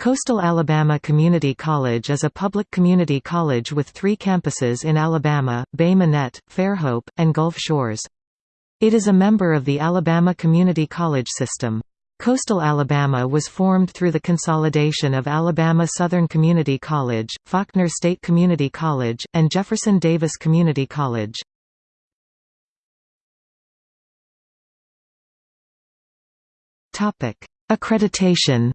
Coastal Alabama Community College is a public community college with three campuses in Alabama, Bay Minette, Fairhope, and Gulf Shores. It is a member of the Alabama Community College system. Coastal Alabama was formed through the consolidation of Alabama Southern Community College, Faulkner State Community College, and Jefferson Davis Community College. Accreditation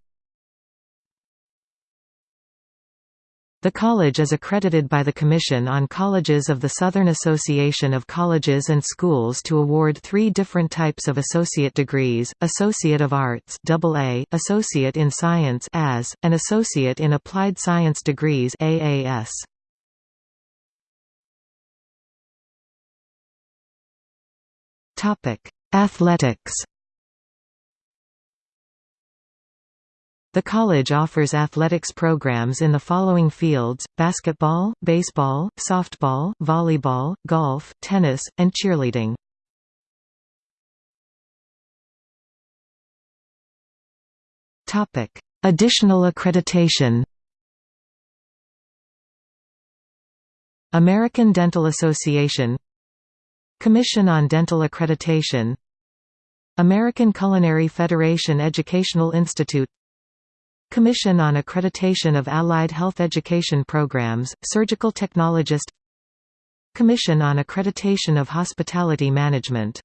The college is accredited by the Commission on Colleges of the Southern Association of Colleges and Schools to award three different types of associate degrees, Associate of Arts AA, Associate in Science AS, and Associate in Applied Science degrees AAS. Athletics The college offers athletics programs in the following fields, basketball, baseball, softball, volleyball, golf, tennis, and cheerleading. Additional accreditation American Dental Association Commission on Dental Accreditation American Culinary Federation Educational Institute Commission on Accreditation of Allied Health Education Programs, Surgical Technologist. Commission on Accreditation of Hospitality Management.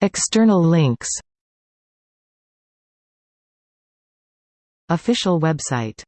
External links. Official website